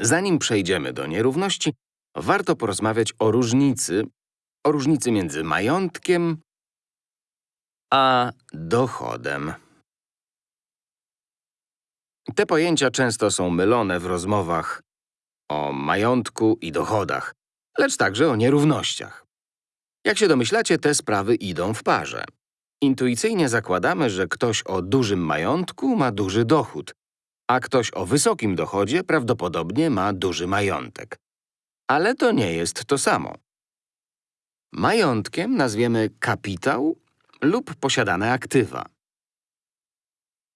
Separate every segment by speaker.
Speaker 1: Zanim przejdziemy do nierówności, warto porozmawiać o różnicy, o różnicy między majątkiem a dochodem. Te pojęcia często są mylone w rozmowach o majątku i dochodach, lecz także o nierównościach. Jak się domyślacie, te sprawy idą w parze. Intuicyjnie zakładamy, że ktoś o dużym majątku ma duży dochód, a ktoś o wysokim dochodzie prawdopodobnie ma duży majątek. Ale to nie jest to samo. Majątkiem nazwiemy kapitał lub posiadane aktywa.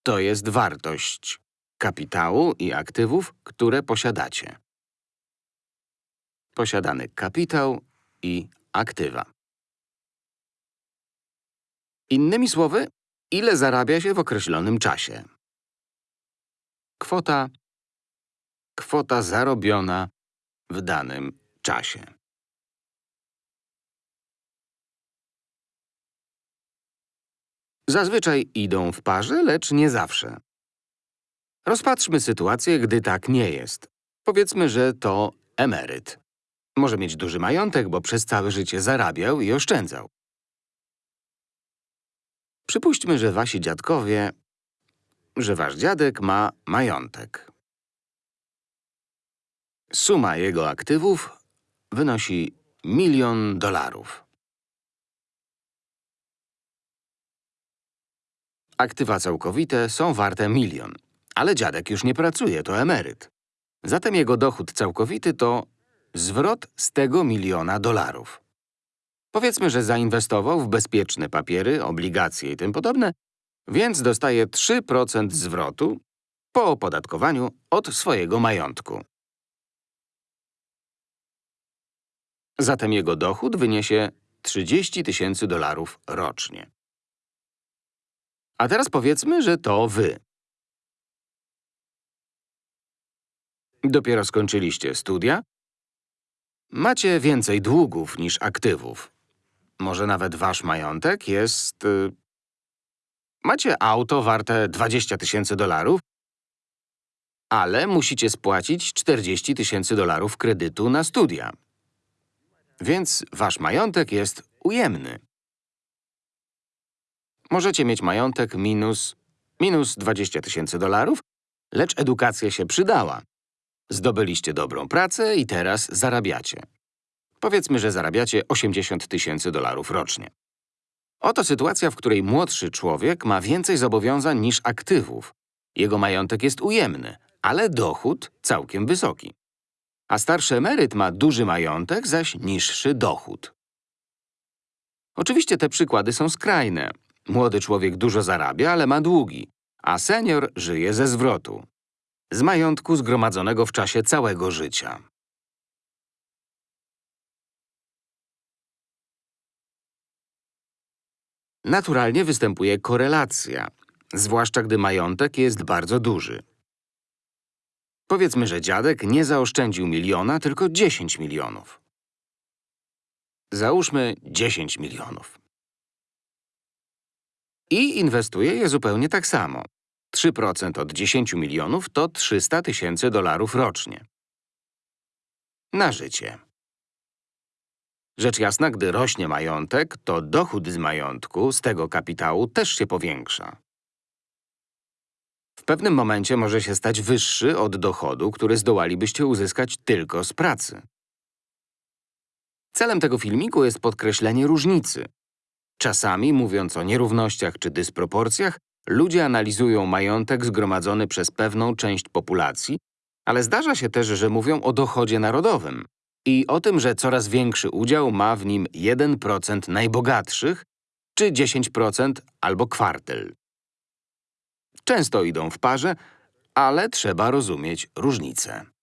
Speaker 1: To jest wartość kapitału i aktywów, które posiadacie. Posiadany kapitał i aktywa. Innymi słowy, ile zarabia się w określonym czasie. Kwota, kwota zarobiona w danym czasie. Zazwyczaj idą w parze, lecz nie zawsze. Rozpatrzmy sytuację, gdy tak nie jest. Powiedzmy, że to emeryt. Może mieć duży majątek, bo przez całe życie zarabiał i oszczędzał. Przypuśćmy, że wasi dziadkowie, że wasz dziadek ma majątek. Suma jego aktywów wynosi milion dolarów. Aktywa całkowite są warte milion, ale dziadek już nie pracuje, to emeryt. Zatem jego dochód całkowity to zwrot z tego miliona dolarów. Powiedzmy, że zainwestował w bezpieczne papiery, obligacje i tym podobne, więc dostaje 3% zwrotu po opodatkowaniu od swojego majątku. Zatem jego dochód wyniesie 30 tysięcy dolarów rocznie. A teraz powiedzmy, że to wy. Dopiero skończyliście studia, macie więcej długów niż aktywów. Może nawet wasz majątek jest… Macie auto warte 20 tysięcy dolarów, ale musicie spłacić 40 tysięcy dolarów kredytu na studia. Więc wasz majątek jest ujemny. Możecie mieć majątek minus, minus 20 tysięcy dolarów, lecz edukacja się przydała. Zdobyliście dobrą pracę i teraz zarabiacie. Powiedzmy, że zarabiacie 80 tysięcy dolarów rocznie. Oto sytuacja, w której młodszy człowiek ma więcej zobowiązań niż aktywów. Jego majątek jest ujemny, ale dochód całkiem wysoki. A starszy emeryt ma duży majątek, zaś niższy dochód. Oczywiście te przykłady są skrajne. Młody człowiek dużo zarabia, ale ma długi, a senior żyje ze zwrotu. Z majątku zgromadzonego w czasie całego życia. Naturalnie występuje korelacja, zwłaszcza gdy majątek jest bardzo duży. Powiedzmy, że dziadek nie zaoszczędził miliona, tylko 10 milionów. Załóżmy 10 milionów. I inwestuje je zupełnie tak samo. 3% od 10 milionów to 300 tysięcy dolarów rocznie. Na życie. Rzecz jasna, gdy rośnie majątek, to dochód z majątku, z tego kapitału, też się powiększa. W pewnym momencie może się stać wyższy od dochodu, który zdołalibyście uzyskać tylko z pracy. Celem tego filmiku jest podkreślenie różnicy. Czasami, mówiąc o nierównościach czy dysproporcjach, ludzie analizują majątek zgromadzony przez pewną część populacji, ale zdarza się też, że mówią o dochodzie narodowym i o tym, że coraz większy udział ma w nim 1% najbogatszych czy 10% albo kwartel. Często idą w parze, ale trzeba rozumieć różnice.